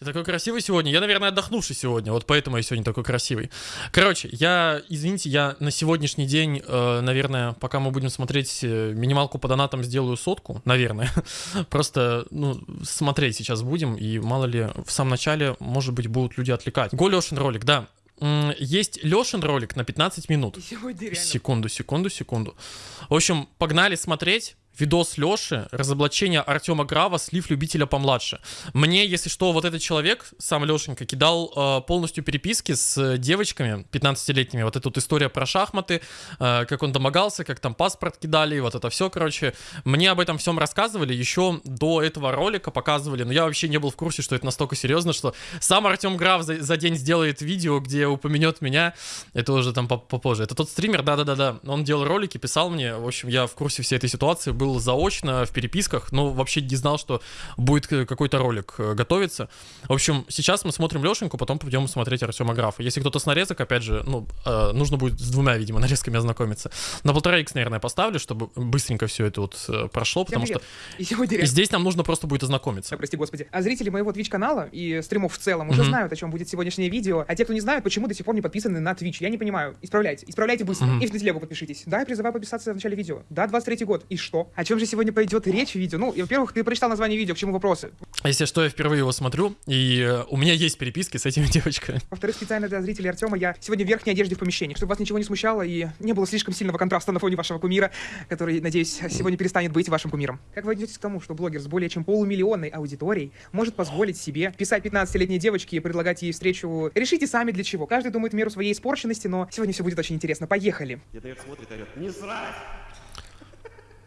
Ты такой красивый сегодня. Я, наверное, отдохнувший сегодня. Вот поэтому я сегодня такой красивый. Короче, я, извините, я на сегодняшний день, э, наверное, пока мы будем смотреть э, минималку по донатам, сделаю сотку. Наверное. Просто, ну, смотреть сейчас будем. И мало ли, в самом начале, может быть, будут люди отвлекать. Го Лешин ролик, да. Есть Лешин ролик на 15 минут. Секунду, секунду, секунду. В общем, погнали смотреть. Видос Лёши, разоблачение Артема Грава, слив любителя помладше. Мне, если что, вот этот человек, сам Лешенька, кидал э, полностью переписки с девочками 15-летними. Вот эта вот история про шахматы, э, как он домогался, как там паспорт кидали, вот это все, короче. Мне об этом всем рассказывали, еще до этого ролика показывали, но я вообще не был в курсе, что это настолько серьезно, что сам Артем Граф за, за день сделает видео, где упомянет меня, это уже там поп- попозже. Это тот стример, да-да-да-да, он делал ролики, писал мне, в общем, я в курсе всей этой ситуации, был заочно в переписках, но вообще не знал, что будет э, какой-то ролик э, готовиться. В общем, сейчас мы смотрим Лешеньку, потом пойдем смотреть Артема Графа. Если кто-то с нарезок, опять же, ну, э, нужно будет с двумя, видимо, нарезками ознакомиться. На полтора икс, наверное, поставлю, чтобы быстренько все это вот прошло, Всем потому что. И здесь нам нужно просто будет ознакомиться. Да, прости господи. А зрители моего Twitch канала и стримов в целом уже Мгм. знают, о чем будет сегодняшнее видео. А те, кто не знает, почему до сих пор не подписаны на Twitch, я не понимаю. Исправляйте. Исправляйте быстро. Мгм. И в телегу подпишитесь. Да, я призываю подписаться в начале видео. Да, 23 год. И что? О чем же сегодня пойдет речь в видео? Ну, и, во-первых, ты прочитал название видео, к чему вопросы. Если что, я впервые его смотрю, и э, у меня есть переписки с этими девочками. Во-вторых, специально для зрителей Артема я сегодня в верхней одежде в помещении, чтобы вас ничего не смущало и не было слишком сильного контраста на фоне вашего кумира, который, надеюсь, сегодня перестанет быть вашим кумиром. Как вы отнесетесь к тому, что блогер с более чем полумиллионной аудиторией может позволить себе писать 15-летней девочке и предлагать ей встречу? Решите сами для чего. Каждый думает в меру своей испорченности, но сегодня все будет очень интересно. Поехали. Дед смотрит, орет, не срать!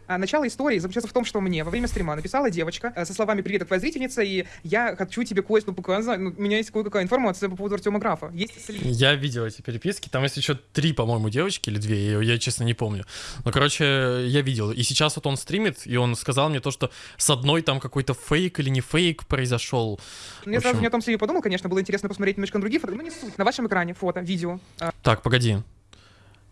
А начало истории заключается в том, что мне во время стрима написала девочка э, со словами «Привет, это твоя зрительница, и я хочу тебе кое-что показать. Ну, у меня есть кое-какая информация по поводу Артема Графа. Есть слив. Я видел эти переписки, там есть еще три, по-моему, девочки или две, я, я, честно не помню. Но, короче, я видел. И сейчас вот он стримит, и он сказал мне то, что с одной там какой-то фейк или не фейк произошел. Я В сразу общем- не о том сливе подумал, конечно, было интересно посмотреть немножко на другие фото, но не суть. На вашем экране фото, видео. Так, погоди.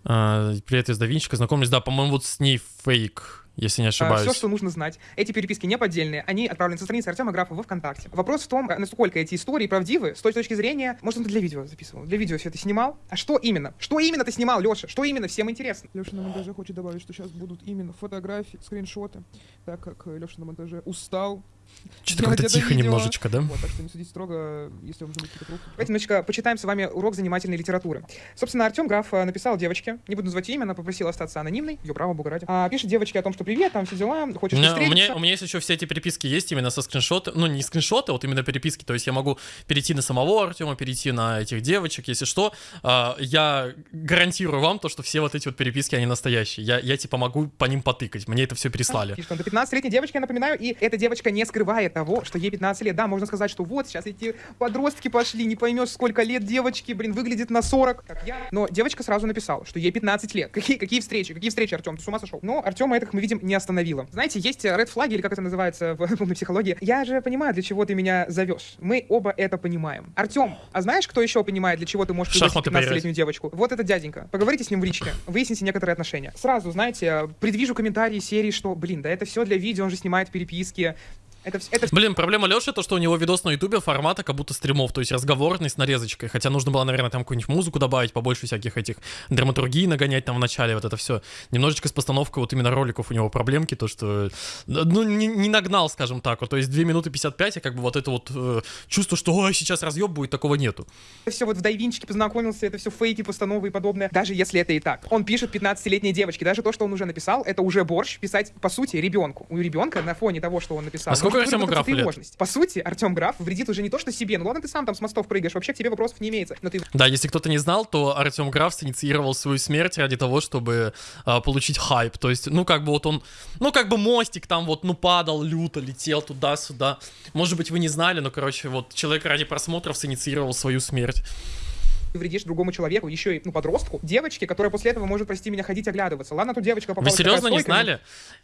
А, привет из Давинчика, знакомлюсь, да, по-моему, вот с ней фейк, если не ошибаюсь. все, что нужно знать. Эти переписки не поддельные, они отправлены со страницы Артема Графа во ВКонтакте. Вопрос в том, э, насколько эти истории правдивы с той точки зрения, может, он для видео записывал, для видео все это снимал. А что именно? Что именно ты снимал, Леша? Что именно? Всем интересно. Леша на монтаже хочет добавить, что сейчас будут именно фотографии, скриншоты, так как Леша на монтаже устал. Что-то это тихо видео. немножечко, да? Вот, так что не судите строго, если будут какие-то. Давайте немножечко почитаем с вами урок занимательной литературы. Собственно, Артем Граф э, написал девочке, не буду называть имя, она попросила остаться анонимной, ее право, бога ради. А, пишет девочке о том, что привет, там все дела, У хочешь у, встретиться. меня, у меня есть еще все эти переписки есть именно со скриншота, ну не скриншоты, вот именно переписки, то есть я могу перейти на самого Артема, перейти на этих девочек, если что, А, я гарантирую вам то, что все вот эти вот переписки, они настоящие, я, я типа могу по ним потыкать, мне это все прислали. Пишет он, до 15-летней девочки, я напоминаю, и эта девочка не скрывает того, что ей 15 лет. Да, можно сказать, что вот, сейчас эти подростки пошли, не поймешь, сколько лет девочки, блин, выглядит на 40, как я. Но девочка сразу написала, что ей 15 лет. Какие, какие встречи, какие встречи, Артем, ты с ума сошел? Но Артема этих мы видим не остановила. Знаете, есть red флаги, или как это называется в умной психологии. Я же понимаю, для чего ты меня зовешь. Мы оба это понимаем. Артем, а знаешь, кто еще понимает, для чего ты можешь Шахматы 15-летнюю девочку? Вот этот дяденька. Поговорите с ним в личке, выясните некоторые отношения. Сразу, знаете, предвижу комментарии серии, что, блин, да это все для видео, он же снимает переписки. Это, это Блин, проблема Леши то, что у него видос на ютубе формата как будто стримов, то есть разговорный с нарезочкой, хотя нужно было, наверное, там какую-нибудь музыку добавить, побольше всяких этих драматургии нагонять там в начале, вот это все. Немножечко с постановкой вот именно роликов у него проблемки, то, что, ну, не, не нагнал, скажем так, вот, то есть 2 минуты 55, и как бы вот это вот э, чувство, что, ой, сейчас разъеб будет, такого нету. все вот в Дайвинчике познакомился, это все фейки, постановы и подобное. Даже если это и так. Он пишет 15-летней девочке. Даже то, что он уже написал, это уже борщ писать, по сути, ребенку. У ребенка на фоне того, что он написал. А может Артему Графу лет? По сути, Артем Граф вредит уже не то, что себе. Ну ладно, ты сам там с мостов прыгаешь, вообще к тебе вопросов не имеется. Но ты Да, если кто-то не знал, то Артем Граф инициировал свою смерть ради того, чтобы а, получить хайп. То есть, ну, как бы вот он, ну, как бы мостик там вот, ну, падал люто, летел туда-сюда. Может быть, вы не знали, но, короче, вот человек ради просмотров инициировал свою смерть. Вредишь другому человеку, еще и, ну, подростку, девочке, которая после этого может, прости меня, ходить оглядываться. Ладно, тут девочка попала Вы серьезно не знали?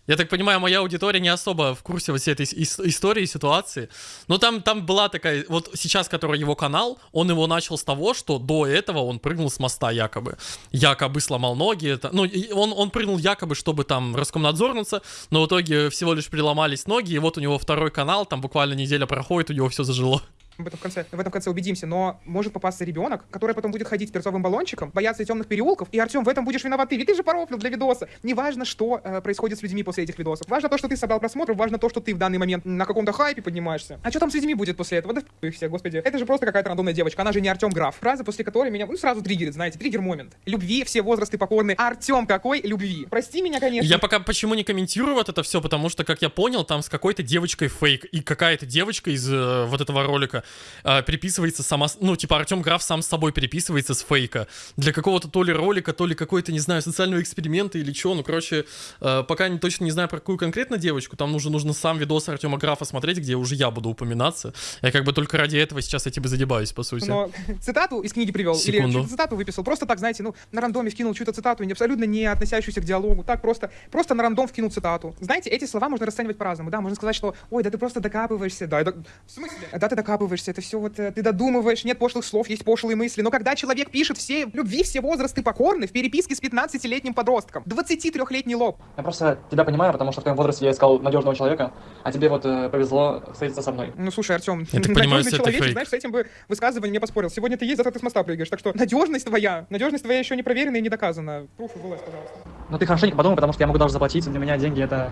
Я так понимаю, моя аудитория не особо в курсе всей этой ис- истории, ситуации. Но там, там была такая, вот сейчас, который его канал, он его начал с того, что до этого он прыгнул с моста якобы. Якобы сломал ноги. Это, ну, и он, он прыгнул якобы, чтобы там раскомнадзорнуться, но в итоге всего лишь переломались ноги, и вот у него второй канал, там буквально неделя проходит, у него все зажило. В этом конце, в этом конце убедимся, но может попасться ребенок, который потом будет ходить с перцовым баллончиком, бояться темных переулков, и Артем, в этом будешь виноват ты, ведь ты же порофлил для видоса. Неважно, что э, происходит с людьми после этих видосов. Важно то, что ты собрал просмотров, важно то, что ты в данный момент на каком-то хайпе поднимаешься. А что там с людьми будет после этого? Да их все, господи. Это же просто какая-то рандомная девочка, она же не Артем Граф. Фраза, после которой меня, ну, сразу триггерит, знаете, триггер-момент. Любви, все возрасты покорны. Артем какой любви? Прости меня, конечно. Я пока почему не комментирую вот это все, потому что, как я понял, там с какой-то девочкой фейк, и какая-то девочка из э, вот этого ролика э, переписывается сама, ну, типа Артем Граф сам с собой переписывается с фейка. Для какого-то то ли ролика, то ли какой-то, не знаю, социального эксперимента или чего, ну, короче, э, пока не, точно не знаю про какую конкретно девочку, там нужно, нужно сам видос Артема Графа смотреть, где уже я буду упоминаться. Я как бы только ради этого сейчас этим и задебаюсь, по сути. Но цитату из книги привел, или Секунду. чью-то цитату выписал, просто так, знаете, ну, на рандоме вкинул чью-то цитату, не абсолютно не относящуюся к диалогу, так просто, просто на рандом вкинул цитату. Знаете, эти слова можно расценивать по-разному, да, можно сказать, что, ой, да ты просто докапываешься, да, это... в смысле? Да, ты докапываешься, это все вот, э, ты додумываешь, нет пошлых слов, есть пошлые мысли, но когда человек пишет все любви, все возрасты покорны в переписке с 15-летним подростком, 23-летний лоб, Я просто тебя понимаю, потому что в твоем возрасте я искал надежного человека, а тебе вот э, повезло встретиться со мной. Ну, слушай, Артем, понимаю, надежный это человечек, фейк. знаешь, с этим бы высказыванием не поспорил. Сегодня ты есть, завтра ты с моста прыгаешь. Так что надежность твоя, надежность твоя еще не проверена и не доказана. Пруф и ВЛС, пожалуйста. Но ты хорошенько подумай, потому что я могу даже заплатить, для меня деньги это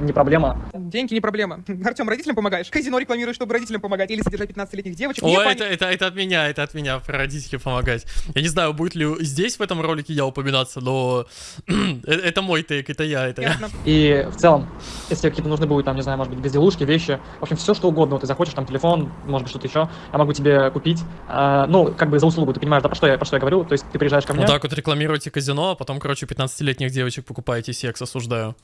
не проблема. Деньги не проблема. Артем, родителям помогаешь? Казино рекламируешь, чтобы родителям помогать или содержать 15-летних девочек? О, это, это, это от меня, это от меня, про родителей помогать. Я не знаю, будет ли здесь в этом ролике я упоминаться, но э, это мой тейк, это я, это я. Ясно. И в целом, если тебе какие-то нужны будут, там, не знаю, может быть, безделушки, вещи, в общем, все что угодно, вот ты захочешь, там, телефон, может быть, что-то еще, я могу тебе купить, А, ну, как бы за услугу, ты понимаешь, да, про что я, про что я говорю, то есть ты приезжаешь ко мне, Вот так вот рекламируете казино, а потом, короче, 15-летних девочек покупаете секс, осуждаю.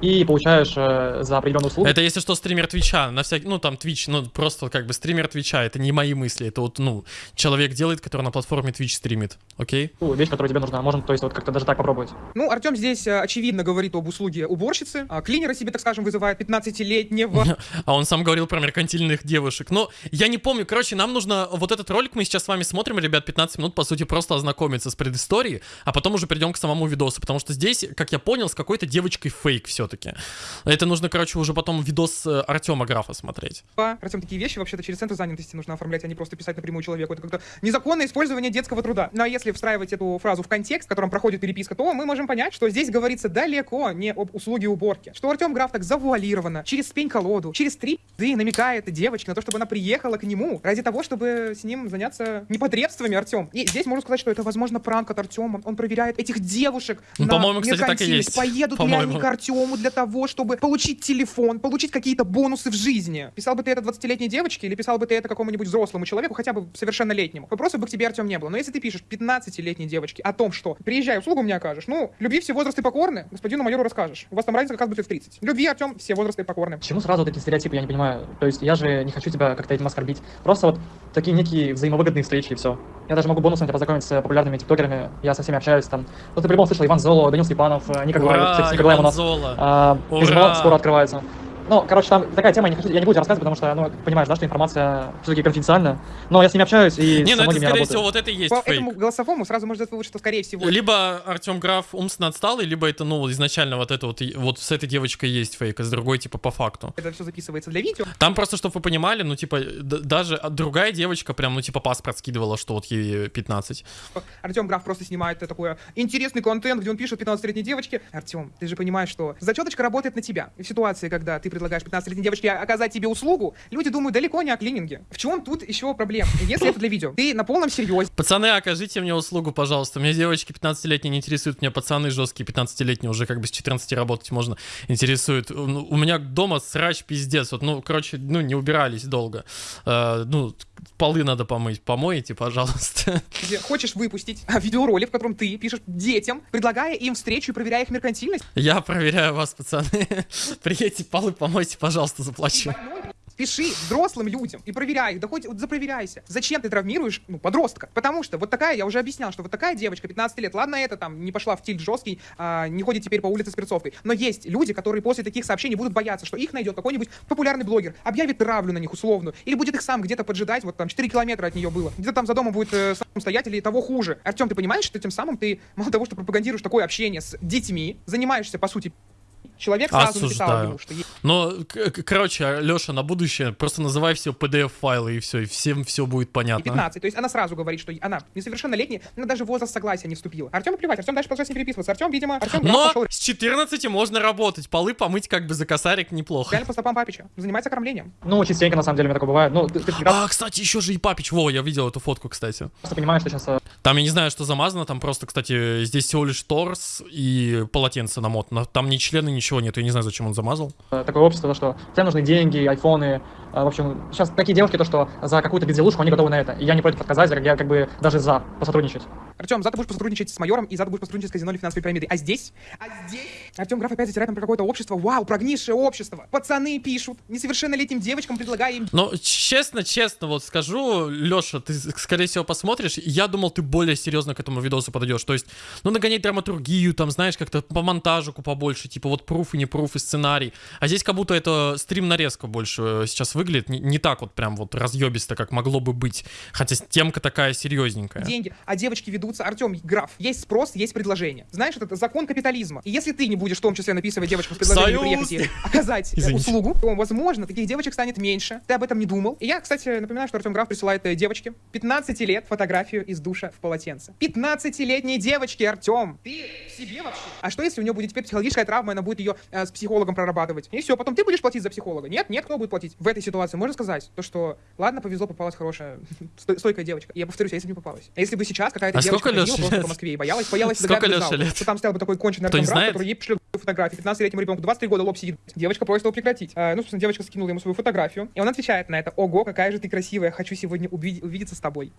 И получаешь э, за определенную услугу. Это если что, стример Твича, на всякий, ну там Twitch, ну просто как бы стример Твича, это не мои мысли, это вот, ну, человек делает, который на платформе Twitch стримит, окей? ту вещь, которая тебе нужна. Можно, то есть, вот как-то даже так попробовать. Ну, Артем здесь э, очевидно говорит об услуге уборщицы. А клинера себе, так скажем, вызывает 15-летнего. А он сам говорил про меркантильных девушек. Но я не помню, короче, нам нужно вот этот ролик мы сейчас с вами смотрим, ребят, 15 минут, по сути, просто ознакомиться с предысторией, а потом уже перейдем к самому видосу, потому что здесь, как я понял, с какой-то девочкой фейк все-таки. Это нужно, короче, уже потом видос э, Артема Графа смотреть. Артем, такие вещи вообще-то через центр занятости нужно оформлять, а не просто писать напрямую человеку. Это как-то незаконное использование детского труда. Ну а если встраивать эту фразу в контекст, в котором проходит переписка, то мы можем понять, что здесь говорится далеко не об услуге уборки. Что Артем Граф так завуалированно, через пень-колоду, через три пизды намекает девочке на то, чтобы она приехала к нему ради того, чтобы с ним заняться непотребствами, Артем. И здесь можно сказать, что это, возможно, пранк от Артема. Он проверяет этих девушек Ну, на по-моему, кстати, так и есть. Поедут ли они к Артему для того, чтобы получить телефон, получить какие-то бонусы в жизни. Писал бы ты это 20-летней девочке или писал бы ты это какому-нибудь взрослому человеку, хотя бы совершеннолетнему? Вопросов бы к тебе, Артем, не было. Но если ты пишешь 15-летней девочке о том, что приезжай, услугу мне окажешь, ну, любви все возрасты покорны, господину майору расскажешь. У вас там разница как раз будет в 30. Любви, Артем, все возрасты покорны. Почему сразу вот эти стереотипы, я не понимаю. То есть я же не хочу тебя как-то этим оскорбить. Просто вот такие некие взаимовыгодные встречи и все. Я даже могу бонусом тебя познакомить с популярными тиктокерами. Я со всеми общаюсь там. Ну ты по-любому слышал Иван Золо, Данил Степанов, э, Ника Глаев. Кстати, Ника у нас Золо. а, Ура! скоро открывается. Ну, короче, там такая тема, я не, хочу, я не буду тебе рассказывать, потому что, ну, понимаешь, да, что информация все-таки конфиденциальная. Но я с ними общаюсь и Не, ну это, скорее всего, вот это и есть По фейк. этому голосовому сразу можно сделать вывод, что, скорее всего, Либо Артем Граф умственно отсталый, либо это, ну, изначально вот это вот, вот с этой девочкой есть фейк, а с другой, типа, по факту. это все записывается для видео. Там просто, чтобы вы понимали, ну, типа, даже другая девочка прям, ну, типа, паспорт скидывала, что вот ей 15. Артем Граф просто снимает такой интересный контент, где он пишет 15-летней девочке. Артем, ты же понимаешь, что зачеточка работает на тебя. И в ситуации, когда ты предлагаешь 15-летней девочке оказать тебе услугу, люди думают далеко не о клининге. В чем тут еще проблема? Если это для видео, ты на полном серьезе Пацаны, окажите мне услугу, пожалуйста. Меня девочки 15-летние не интересуют, меня пацаны жесткие 15-летние, уже как бы с 14 работать можно, интересуют. Ну, У меня дома срач пиздец. Вот, ну, короче, ну, не убирались долго. Э, ну, полы надо помыть. Помойте, пожалуйста. где хочешь выпустить видеоролик, в котором ты пишешь детям, предлагая им встречу и проверяя их меркантильность. Я проверяю вас, пацаны. Приедьте, полы помойте, пожалуйста, заплачу. Пиши взрослым людям и проверяй их, да хоть вот запроверяйся. Зачем ты травмируешь, ну, подростка? Потому что вот такая, я уже объяснял, что вот такая девочка, 15 лет, ладно, это там не пошла в тильт жесткий, а, не ходит теперь по улице с перцовкой, но есть люди, которые после таких сообщений будут бояться, что их найдет какой-нибудь популярный блогер, объявит травлю на них условную, или будет их сам где-то поджидать, вот там 4 километра от нее было, где-то там за домом будет э, сам стоять или того хуже. Артем, ты понимаешь, что тем самым ты, мало того, что пропагандируешь такое общение с детьми, занимаешься, по сути, Человек сразу написал Осуждаю. ему, что Но, короче, Леша, на будущее просто называй все PDF-файлы и все, и всем все будет понятно. 15. То есть она сразу говорит, что она несовершеннолетняя, она даже в возраст согласия не вступила. Артем плевать, Артем дальше продолжает с ней переписываться. Артем, видимо, Артем Но пошел с 14 можно работать, полы помыть как бы за косарик неплохо. реально по стопам папича, занимается кормлением. Ну, частенько, на самом деле, у меня такое бывает. Ну, ты, ты А, кстати, еще же и папич. Во, я видел эту фотку, кстати. понимаешь, что сейчас Там я не знаю, что замазано, там просто, кстати, здесь всего лишь торс и полотенце намотано. Там ни члены, ничего нет, я не знаю, зачем он замазал. э, такое общество, то, что всем нужны деньги, айфоны. э, В общем, сейчас такие девушки, то, что за какую-то безделушку они готовы на это. И я не против отказать, я как бы даже за посотрудничать. Артем, завтра будешь посотрудничать с майором, и завтра будешь посотрудничать с казино или финансовой пирамидой. А здесь? А здесь? Артем Граф опять затирает нам про какое-то общество. Вау, прогнившее общество. Пацаны пишут, несовершеннолетним девочкам предлагая им Но честно, честно, вот скажу, Леша, ты, скорее всего, посмотришь, я думал, ты более серьезно к этому видосу подойдешь. То есть, ну, нагонять драматургию, там, знаешь, как-то по монтажику побольше, типа вот пруф и не пруф и сценарий. А здесь как будто это стрим-нарезка больше э, сейчас выглядит. Не, не так вот прям вот разъебисто, как могло бы быть. Хотя темка такая серьезненькая. деньги, а девочки ведутся. Артем, граф, есть спрос, есть предложение. Знаешь, это закон капитализма. И если ты не будешь в том числе написывать девочкам с предложением Союз! приехать и оказать э, Извините. услугу, то, возможно, таких девочек станет меньше. Ты об этом не думал. И я, кстати, напоминаю, что Артем Граф присылает э, девочке 15 лет фотографию из душа в полотенце. 15-летней девочки, Артем! Ты в себе вообще? А что, если у нее будет теперь психологическая травма, и она будет ее э, с психологом прорабатывать? И все, потом ты будешь платить за психолога. Нет, нет, кто будет платить? В этой ситуации можно сказать, то, что, ладно, повезло, попалась хорошая, сто- стойкая девочка. Я повторюсь, а если бы не попалась? А если бы сейчас какая-то А девочка сколько ходила просто лет? по Москве и боялась, боялась Сколько зал, лет? что там стоял бы такой конченый Артем Граф, который ей пришлет фотографии 15-летнему ребенку, 23 года лоб сидит. Девочка просит его прекратить. А, ну, собственно, девочка скинула ему свою фотографию, и он отвечает на это. Ого, какая же ты красивая, хочу сегодня увидеть- увидеться с тобой.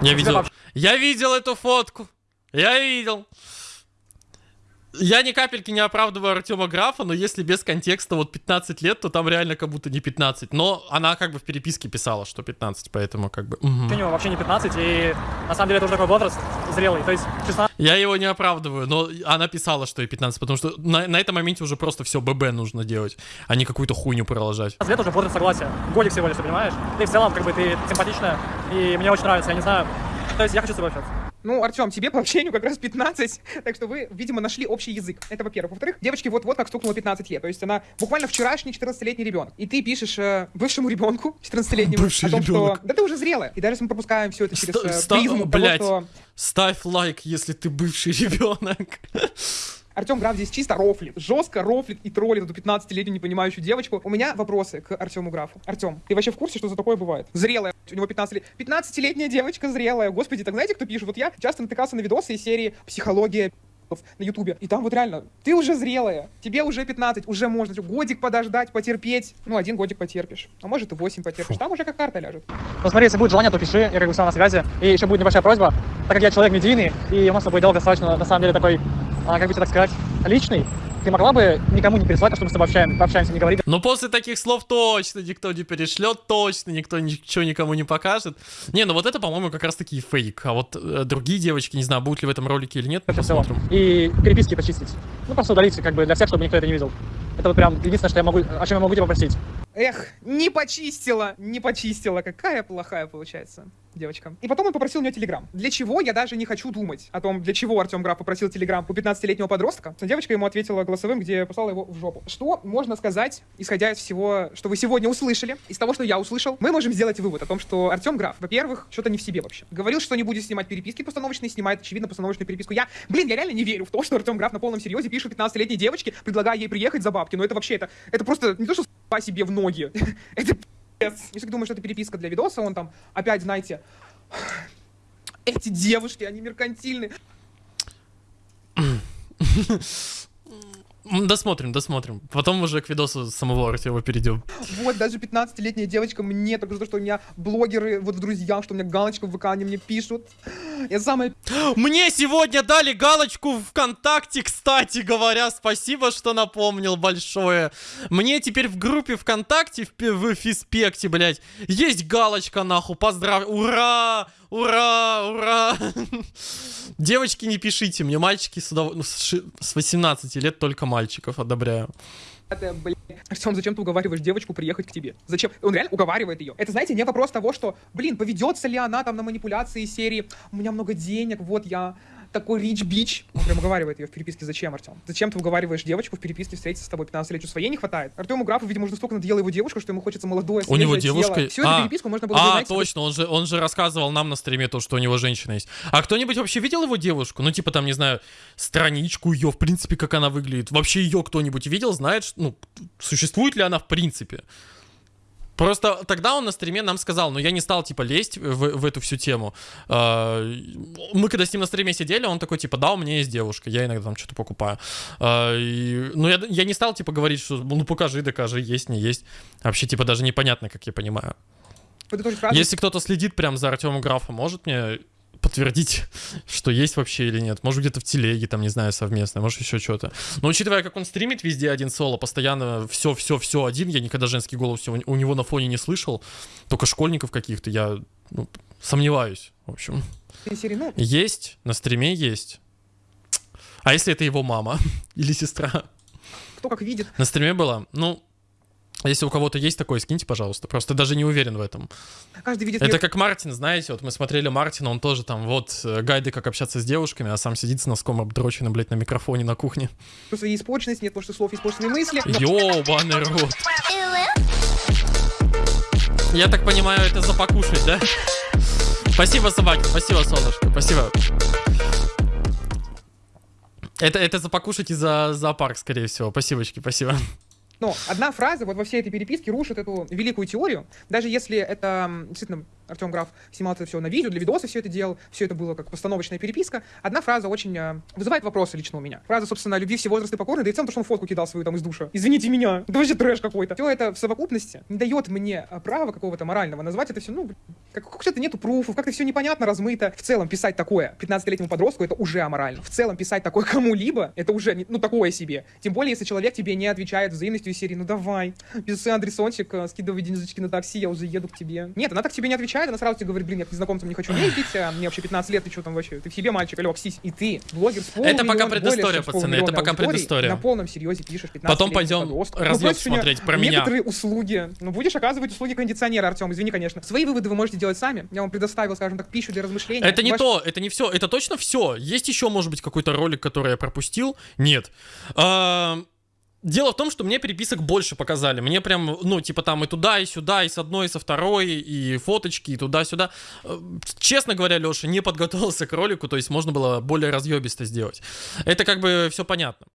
Я видел, я видел эту фотку. Я видел. Я ни капельки не оправдываю Артема Графа, но если без контекста вот 15 лет, то там реально как будто не 15. Но она как бы в переписке писала, что 15, поэтому как бы... мгм. Женю вообще не 15, и на самом деле это уже такой возраст зрелый. То есть 16 Я его не оправдываю, но она писала, что ей 15, потому что на, на этом моменте уже просто все ББ нужно делать, а не какую-то хуйню продолжать. лет уже возраст согласия. Годик всего лишь, понимаешь? Ты в целом, как бы, ты симпатичная, и мне очень нравится, я не знаю. То есть я хочу с тобой общаться. Ну, Артем, тебе по общению как раз 15, так что вы, видимо, нашли общий язык. Это во-первых. Во-вторых, девочке вот-вот как стукнуло 15 лет. То есть она буквально вчерашний 14-летний ребенок. И ты пишешь э, бывшему ребенку 14-летнему Бывший о том, ребенок. что да ты уже зрелая. И даже если мы пропускаем все это через э, призму того, что Ставь лайк, если ты бывший ребенок. Артем Граф здесь чисто рофлит. Жестко рофлит и троллит эту 15-летнюю непонимающую девочку. У меня вопросы к Артему Графу. Артем, ты вообще в курсе, что за такое бывает? Зрелая. У него 15 лет. 15-летняя девочка зрелая. Господи, так знаете, кто пишет? Вот я часто натыкался на видосы из серии «Психология на ютубе. И там вот реально, ты уже зрелая, тебе уже 15, уже можно годик подождать, потерпеть. Ну, один годик потерпишь, а может и 8 потерпишь. Там уже как карта ляжет. Ну смотри, если будет желание, то пиши, я как бы сам на связи. И еще будет небольшая просьба, так как я человек медийный, и у нас с тобой диалог достаточно, на самом деле, такой, как бы так сказать, личный, ты могла бы никому не пересылать, а чтобы мы с тобой общаем, пообщаемся, не говорить. Но после таких слов точно никто не перешлет, точно никто ничего никому не покажет. Не, ну вот это, по-моему, как раз таки фейк. А вот э, другие девочки, не знаю, будут ли в этом ролике или нет, Это посмотрим. И переписки почистить. Ну, просто удалить, как бы, для всех, чтобы никто это не видел. Это вот прям единственное, что я могу, о чем я могу тебя попросить. Эх, не почистила, не почистила. Какая плохая получается девочка. И потом он попросил у нее телеграм. Для чего, я даже не хочу думать о том, для чего Артем Граф попросил телеграм у 15-летнего подростка. Девочка ему ответила голосовым, где послала его в жопу. Что можно сказать, исходя из всего, что вы сегодня услышали, из того, что я услышал, мы можем сделать вывод о том, что Артем Граф, во-первых, что-то не в себе вообще. Говорил, что не будет снимать переписки постановочные, снимает, очевидно, постановочную переписку. Я, блин, я реально не верю в то, что Артем Граф на полном серьезе пишет 15-летней девочке, предлагая ей приехать за бабки. Но это вообще, это, это просто не то, что с***а себе в ноги. это. Если ты думаешь, что это переписка для видоса, он там опять, знаете, эти девушки, они меркантильны. Досмотрим, досмотрим. Потом уже к видосу самого Артема перейдем. Вот, даже 15-летняя девочка мне только за то, что у меня блогеры вот в друзьях, что у меня галочка в ВК, они мне пишут. Я самая Мне сегодня дали галочку ВКонтакте, кстати говоря. Спасибо, что напомнил большое. Мне теперь в группе ВКонтакте, в, в Фиспекте, блядь, есть галочка, нахуй. Поздравляю. Ура! Ура! Ура! Девочки, не пишите мне. Мальчики с, удов- ну, с ши- с 18 лет только мальчиков одобряю. Это, блин. Артем, зачем ты уговариваешь девочку приехать к тебе? Зачем? Он реально уговаривает ее. Это, знаете, не вопрос того, что, блин, поведется ли она там на манипуляции серии «У меня много денег, вот я такой рич бич. Он прям уговаривает ее в переписке. Зачем, Артем? Зачем ты уговариваешь девочку в переписке встретиться с тобой 15-летию? Своей не хватает. Артему Графу, видимо, уже столько надоело его девушка, что ему хочется молодое, У него свежее тело. девушка- Всю эту А. переписку можно было бы, А, точно, он же, он же рассказывал нам на стриме то, что у него женщина есть. А кто-нибудь вообще видел его девушку? Ну, типа там, не знаю, страничку ее, в принципе, как она выглядит. Вообще ее кто-нибудь видел, знает, ну, существует ли она в принципе? Просто тогда он на стриме нам сказал, но я не стал, типа, лезть в, в эту всю тему. А, Мы когда с ним на стриме сидели, он такой, типа, да, у меня есть девушка, я иногда там что-то покупаю. А, и- Но я, я не стал, типа, говорить, что, ну, покажи, докажи, есть, не есть. Вообще, типа, даже непонятно, как я понимаю. Если кто-то следит прям за Артемом Графом, может мне подтвердить, что есть вообще или нет. Может, где-то в телеге, там, не знаю, совместно, может, еще что-то. Но учитывая, как он стримит везде один соло, постоянно все-все-все один, я никогда женский голос у него на фоне не слышал, только школьников каких-то, я ну, сомневаюсь, в общем. Есть, на стриме есть. А если это его мама или сестра? кто как видит. На стриме была? Ну, если у кого-то есть такое, скиньте, пожалуйста. Просто даже не уверен в этом. Каждый видит Это мир как Мартин, знаете, вот мы смотрели Мартина, он тоже там вот э, гайды, как общаться с девушками, а сам сидит с носком обдроченным, блядь, на микрофоне на кухне. что своей испорченности, нет потому что слов, испорченные мысли. Ёбаный рот. Я так понимаю, это за покушать, да? Спасибо, собаки, спасибо, солнышко, спасибо. Это, это за покушать и за зоопарк, скорее всего. Спасибочки, спасибо. Но одна фраза вот во всей этой переписке рушит эту великую теорию. Даже если это действительно Артем Граф снимал это все на видео, для видоса все это делал, все это было как постановочная переписка. Одна фраза очень э, вызывает вопросы лично у меня. Фраза, собственно, любви все возрасты покорны, да и в целом то, что он фотку кидал свою там из душа. Извините меня, это вообще трэш какой-то. Все это в совокупности не дает мне э, права какого-то морального назвать это все, ну, как как-то нету пруфов, как-то все непонятно, размыто. В целом писать такое 15-летнему подростку это уже аморально. В целом писать такое кому-либо это уже, не- ну, такое себе. Тем более, если человек тебе не отвечает взаимностью из серии, ну давай, пиши адресончик, э, скидывай денежечки на такси, я уже еду к тебе. Нет, она так тебе не отвечает, она сразу тебе говорит, блин, я к незнакомцам не хочу ездить, а мне вообще 15 лет, ты что там вообще? Ты в себе мальчик, алло, ксись. И ты, блогер с Это пока предыстория, пацаны, это пока предыстория. На полном серьезе пишешь 15 Потом пойдем разъёб смотреть про меня. Некоторые услуги. Ну, будешь оказывать услуги кондиционера, Артем, извини, конечно. Свои выводы вы можете делать сами. Я вам предоставил, скажем так, пищу для размышления. Это не Ваш- то, это не все, это точно все. Есть еще, может быть, какой-то ролик, который я пропустил? Нет. А, Дело в том, что мне переписок больше показали. Мне прям, ну, типа там и туда, и сюда, и с одной, и со второй, и фоточки, и туда-сюда. Э, Честно говоря, Леша, не подготовился к ролику, то есть можно было более разъебисто сделать. Это как бы все понятно.